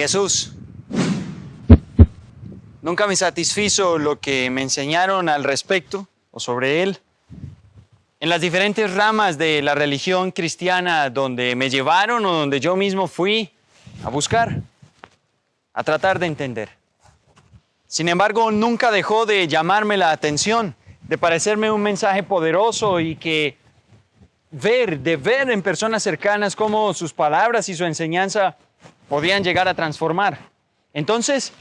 Jesús. Nunca me satisfizo lo que me enseñaron al respecto o sobre Él. En las diferentes ramas de la religión cristiana donde me llevaron o donde yo mismo fui a buscar, a tratar de entender. Sin embargo, nunca dejó de llamarme la atención, de parecerme un mensaje poderoso y que ver, de ver en personas cercanas cómo sus palabras y su enseñanza podían llegar a transformar. Entonces,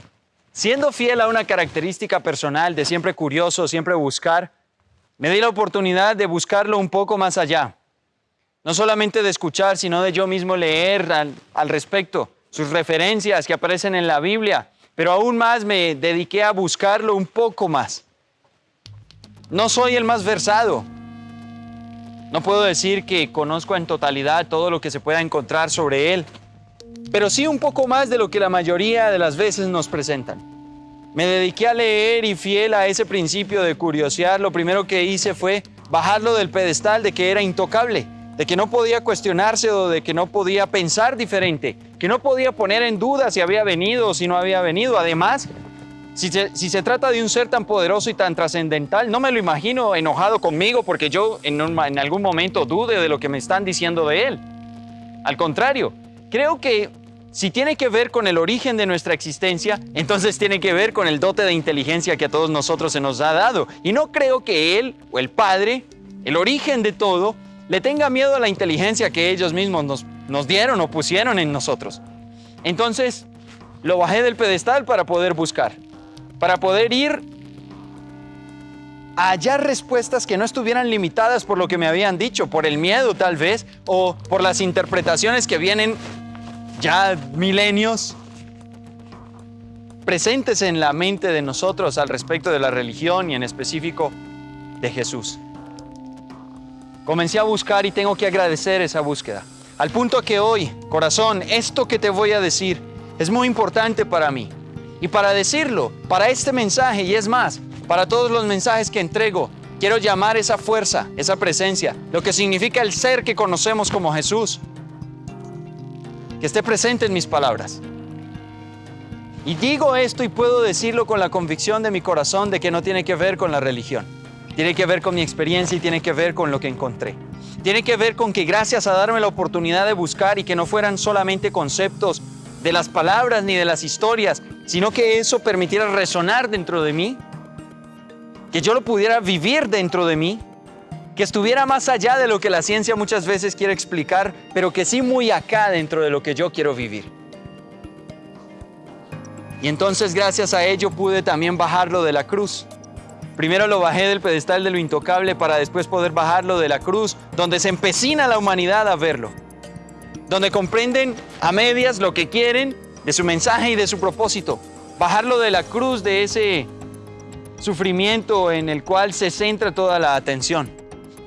siendo fiel a una característica personal de siempre curioso, siempre buscar, me di la oportunidad de buscarlo un poco más allá. No solamente de escuchar, sino de yo mismo leer al, respecto, sus referencias que aparecen en la Biblia, pero aún más me dediqué a buscarlo un poco más. No soy el más versado, no puedo decir que conozco en totalidad todo lo que se pueda encontrar sobre él, pero sí un poco más de lo que la mayoría de las veces nos presentan. Me dediqué a leer y fiel a ese principio de curiosidad, lo primero que hice fue bajarlo del pedestal de que era intocable, de que no podía cuestionarse o de que no podía pensar diferente, que no podía poner en duda si había venido o si no había venido. Además, si se, trata de un ser tan poderoso y tan trascendental, no me lo imagino enojado conmigo porque yo en, algún momento dude de lo que me están diciendo de él. Al contrario, creo que si tiene que ver con el origen de nuestra existencia, entonces tiene que ver con el dote de inteligencia que a todos nosotros se nos ha dado. Y no creo que Él o el Padre, el origen de todo, le tenga miedo a la inteligencia que ellos mismos nos, nos dieron o pusieron en nosotros. Entonces, lo bajé del pedestal para poder buscar para poder ir a hallar respuestas que no estuvieran limitadas por lo que me habían dicho, por el miedo tal vez, o por las interpretaciones que vienen ya milenios presentes en la mente de nosotros al respecto de la religión y en específico de Jesús. Comencé a buscar y tengo que agradecer esa búsqueda. Al punto que hoy, corazón, esto que te voy a decir es muy importante para mí. Y para decirlo, para este mensaje y es más, para todos los mensajes que entrego, quiero llamar esa fuerza, esa presencia, lo que significa el ser que conocemos como Jesús, que esté presente en mis palabras. Y digo esto y puedo decirlo con la convicción de mi corazón de que no tiene que ver con la religión. Tiene que ver con mi experiencia y tiene que ver con lo que encontré. Tiene que ver con que gracias a darme la oportunidad de buscar y que no fueran solamente conceptos de las palabras ni de las historias, sino que eso permitiera resonar dentro de mí, que yo lo pudiera vivir dentro de mí, que estuviera más allá de lo que la ciencia muchas veces quiere explicar, pero que sí muy acá dentro de lo que yo quiero vivir. Y entonces gracias a ello pude también bajarlo de la cruz. Primero lo bajé del pedestal de lo intocable para después poder bajarlo de la cruz, donde se empecina la humanidad a verlo, donde comprenden a medias lo que quieren de su mensaje y de su propósito. Bajarlo de la cruz de ese sufrimiento en el cual se centra toda la atención.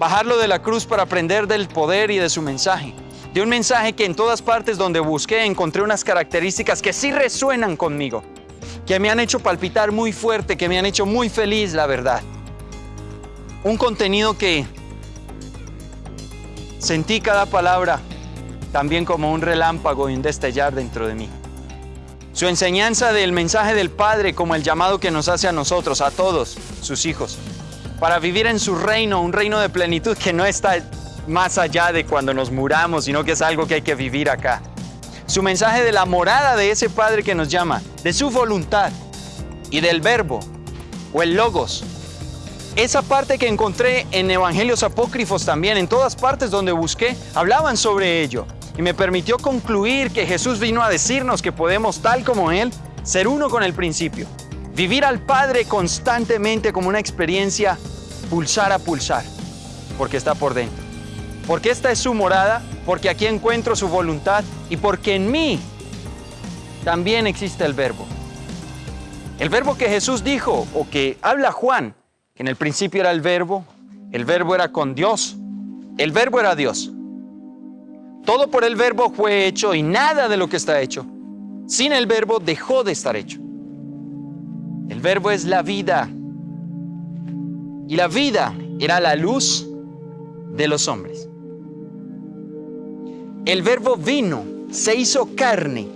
Bajarlo de la cruz para aprender del poder y de su mensaje. De un mensaje que en todas partes donde busqué encontré unas características que sí resuenan conmigo. Que me han hecho palpitar muy fuerte, que me han hecho muy feliz, la verdad. Un contenido que sentí cada palabra también como un relámpago y un destellar dentro de mí. Su enseñanza del mensaje del Padre como el llamado que nos hace a nosotros, a todos sus hijos, para vivir en su reino, un reino de plenitud que no está más allá de cuando nos muramos, sino que es algo que hay que vivir acá. Su mensaje de la morada de ese Padre que nos llama, de su voluntad y del verbo o el logos. Esa parte que encontré en evangelios apócrifos también, en todas partes donde busqué, hablaban sobre ello y me permitió concluir que Jesús vino a decirnos que podemos, tal como Él, ser uno con el principio, vivir al Padre constantemente como una experiencia pulsar a pulsar, porque está por dentro. Porque esta es su morada, porque aquí encuentro su voluntad y porque en mí también existe el verbo. El verbo que Jesús dijo o que habla Juan, que en el principio era el verbo, el verbo era con Dios, el verbo era Dios. Todo por el verbo fue hecho y nada de lo que está hecho. Sin el verbo dejó de estar hecho. El verbo es la vida. Y la vida era la luz de los hombres. El verbo vino, se hizo carne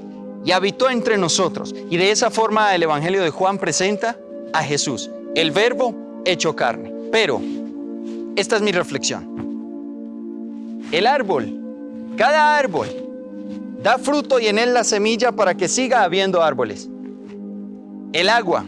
y habitó entre nosotros. Y de esa forma el Evangelio de Juan presenta a Jesús, el verbo hecho carne. Pero, esta es mi reflexión. El árbol, cada árbol, da fruto y en él la semilla para que siga habiendo árboles. El agua,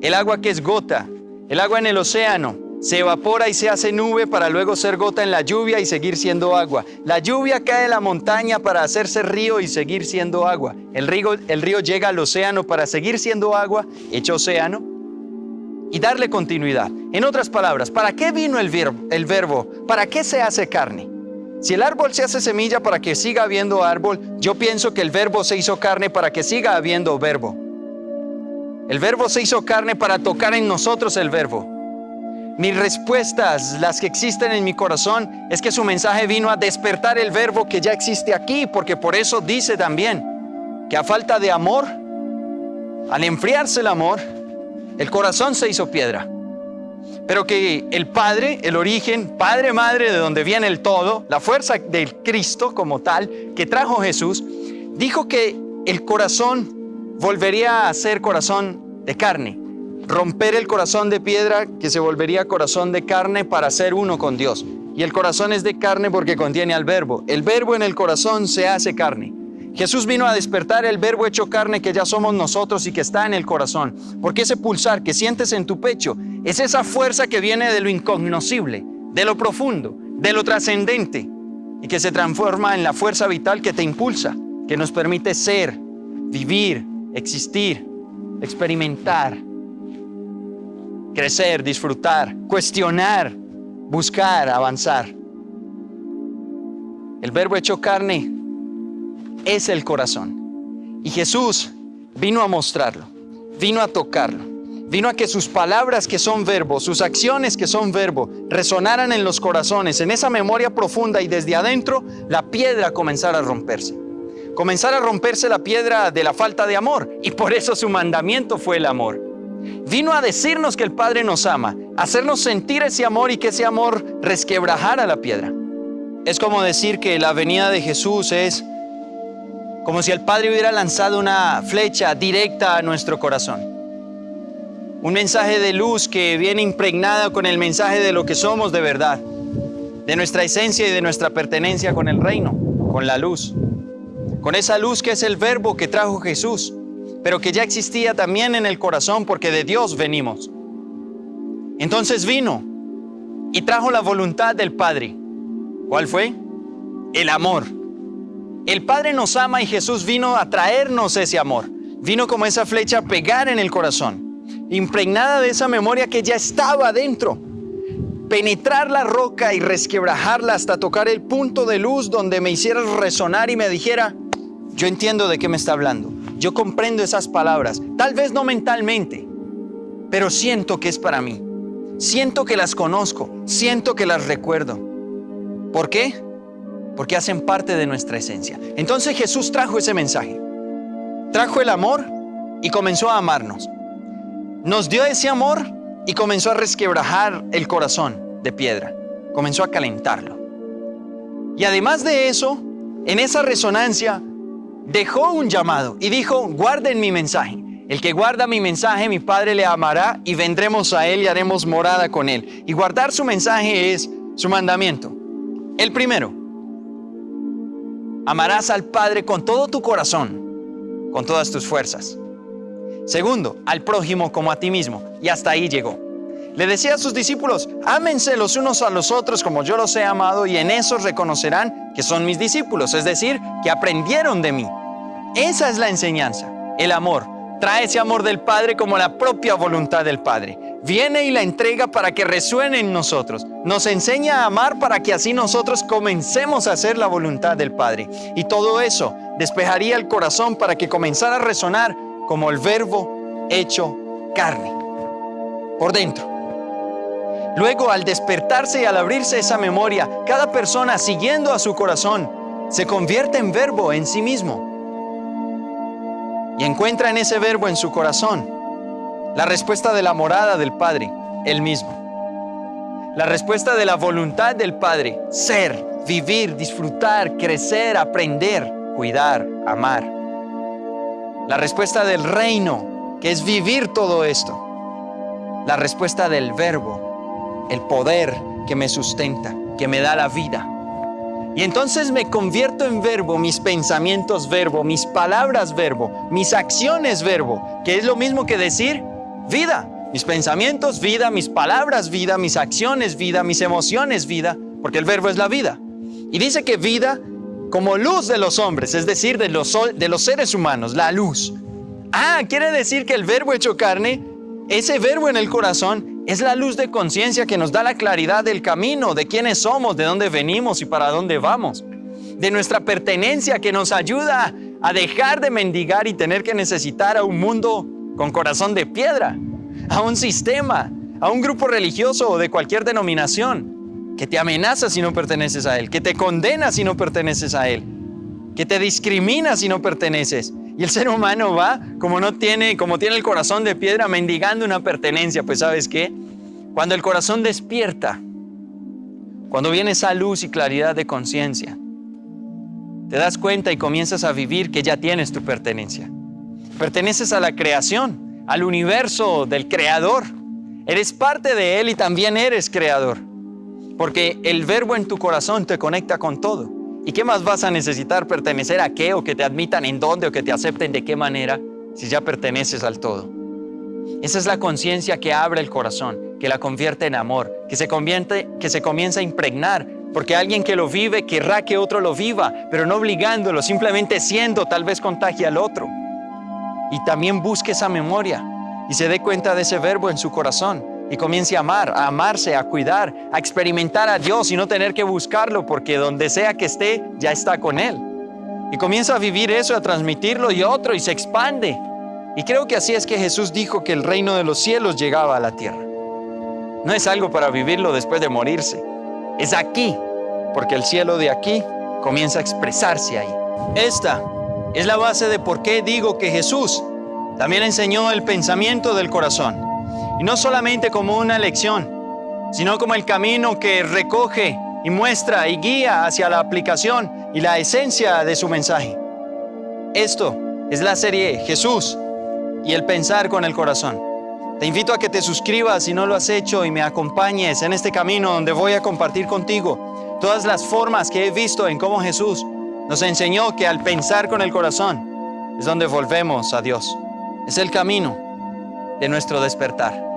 el agua que es gota, el agua en el océano, se evapora y se hace nube para luego ser gota en la lluvia y seguir siendo agua. La lluvia cae en la montaña para hacerse río y seguir siendo agua. El río, el río llega al océano para seguir siendo agua, hecho océano, y darle continuidad. En otras palabras, ¿para qué vino el verbo? el verbo? ¿Para qué se hace carne? Si el árbol se hace semilla para que siga habiendo árbol, yo pienso que el verbo se hizo carne para que siga habiendo verbo. El verbo se hizo carne para tocar en nosotros el verbo. Mis respuestas, las que existen en mi corazón, es que su mensaje vino a despertar el verbo que ya existe aquí, porque por eso dice también que a falta de amor, al enfriarse el amor, el corazón se hizo piedra. Pero que el Padre, el origen, Padre, Madre, de donde viene el todo, la fuerza del Cristo como tal, que trajo Jesús, dijo que el corazón volvería a ser corazón de carne romper el corazón de piedra que se volvería corazón de carne para ser uno con Dios. Y el corazón es de carne porque contiene al verbo. El verbo en el corazón se hace carne. Jesús vino a despertar el verbo hecho carne que ya somos nosotros y que está en el corazón. Porque ese pulsar que sientes en tu pecho es esa fuerza que viene de lo incognoscible, de lo profundo, de lo trascendente y que se transforma en la fuerza vital que te impulsa, que nos permite ser, vivir, existir, experimentar crecer, disfrutar, cuestionar, buscar, avanzar. El verbo hecho carne es el corazón. Y Jesús vino a mostrarlo, vino a tocarlo, vino a que sus palabras que son verbo, sus acciones que son verbo, resonaran en los corazones, en esa memoria profunda y desde adentro la piedra comenzara a romperse. Comenzara a romperse la piedra de la falta de amor y por eso su mandamiento fue el amor. Vino a decirnos que el Padre nos ama, hacernos sentir ese amor y que ese amor resquebrajara la piedra. Es como decir que la venida de Jesús es como si el Padre hubiera lanzado una flecha directa a nuestro corazón. Un mensaje de luz que viene impregnada con el mensaje de lo que somos de verdad, de nuestra esencia y de nuestra pertenencia con el reino, con la luz. Con esa luz que es el verbo que trajo Jesús pero que ya existía también en el corazón porque de Dios venimos. Entonces vino y trajo la voluntad del Padre. ¿Cuál fue? El amor. El Padre nos ama y Jesús vino a traernos ese amor. Vino como esa flecha a pegar en el corazón, impregnada de esa memoria que ya estaba dentro. Penetrar la roca y resquebrajarla hasta tocar el punto de luz donde me hiciera resonar y me dijera, yo entiendo de qué me está hablando. Yo comprendo esas palabras, tal vez no mentalmente, pero siento que es para mí. Siento que las conozco, siento que las recuerdo. ¿Por qué? Porque hacen parte de nuestra esencia. Entonces Jesús trajo ese mensaje. Trajo el amor y comenzó a amarnos. Nos dio ese amor y comenzó a resquebrajar el corazón de piedra. Comenzó a calentarlo. Y además de eso, en esa resonancia dejó un llamado y dijo, guarden mi mensaje. El que guarda mi mensaje, mi Padre le amará y vendremos a Él y haremos morada con Él. Y guardar su mensaje es su mandamiento. El primero, amarás al Padre con todo tu corazón, con todas tus fuerzas. Segundo, al prójimo como a ti mismo. Y hasta ahí llegó. Le decía a sus discípulos, ámense los unos a los otros como yo los he amado y en eso reconocerán que son mis discípulos, es decir, que aprendieron de mí. Esa es la enseñanza, el amor. Trae ese amor del Padre como la propia voluntad del Padre. Viene y la entrega para que resuene en nosotros. Nos enseña a amar para que así nosotros comencemos a hacer la voluntad del Padre. Y todo eso despejaría el corazón para que comenzara a resonar como el verbo hecho carne. Por dentro. Luego, al despertarse y al abrirse esa memoria, cada persona siguiendo a su corazón se convierte en verbo en sí mismo y encuentra en ese verbo en su corazón la respuesta de la morada del Padre, el mismo. La respuesta de la voluntad del Padre, ser, vivir, disfrutar, crecer, aprender, cuidar, amar. La respuesta del reino, que es vivir todo esto. La respuesta del verbo, el poder que me sustenta, que me da la vida. Y entonces me convierto en verbo, mis pensamientos verbo, mis palabras verbo, mis acciones verbo, que es lo mismo que decir vida. Mis pensamientos vida, mis palabras vida, mis acciones vida, mis emociones vida, porque el verbo es la vida. Y dice que vida como luz de los hombres, es decir, de los, de los seres humanos, la luz. Ah, quiere decir que el verbo hecho carne, ese verbo en el corazón, es la luz de conciencia que nos da la claridad del camino, de quiénes somos, de dónde venimos y para dónde vamos. De nuestra pertenencia que nos ayuda a dejar de mendigar y tener que necesitar a un mundo con corazón de piedra, a un sistema, a un grupo religioso o de cualquier denominación que te amenaza si no perteneces a Él, que te condena si no perteneces a Él, que te discrimina si no perteneces. Y el ser humano va como no tiene, como tiene el corazón de piedra mendigando una pertenencia. Pues sabes qué? Cuando el corazón despierta, cuando viene esa luz y claridad de conciencia, te das cuenta y comienzas a vivir que ya tienes tu pertenencia. Perteneces a la creación, al universo del creador. Eres parte de Él y también eres creador. Porque el verbo en tu corazón te conecta con todo. ¿Y qué más vas a necesitar pertenecer a qué o que te admitan en dónde o que te acepten de qué manera si ya perteneces al todo? Esa es la conciencia que abre el corazón, que la convierte en amor, que se, convierte, que se comienza a impregnar, porque alguien que lo vive querrá que otro lo viva, pero no obligándolo, simplemente siendo, tal vez contagia al otro. Y también busque esa memoria y se dé cuenta de ese verbo en su corazón y comience a amar, a amarse, a cuidar, a experimentar a Dios y no tener que buscarlo porque donde sea que esté, ya está con Él. Y comienza a vivir eso, a transmitirlo y otro y se expande. Y creo que así es que Jesús dijo que el reino de los cielos llegaba a la tierra. No es algo para vivirlo después de morirse. Es aquí, porque el cielo de aquí comienza a expresarse ahí. Esta es la base de por qué digo que Jesús también enseñó el pensamiento del corazón. Y no solamente como una lección, sino como el camino que recoge y muestra y guía hacia la aplicación y la esencia de su mensaje. Esto es la serie Jesús y el pensar con el corazón. Te invito a que te suscribas si no lo has hecho y me acompañes en este camino donde voy a compartir contigo todas las formas que he visto en cómo Jesús nos enseñó que al pensar con el corazón es donde volvemos a Dios. Es el camino de nuestro despertar.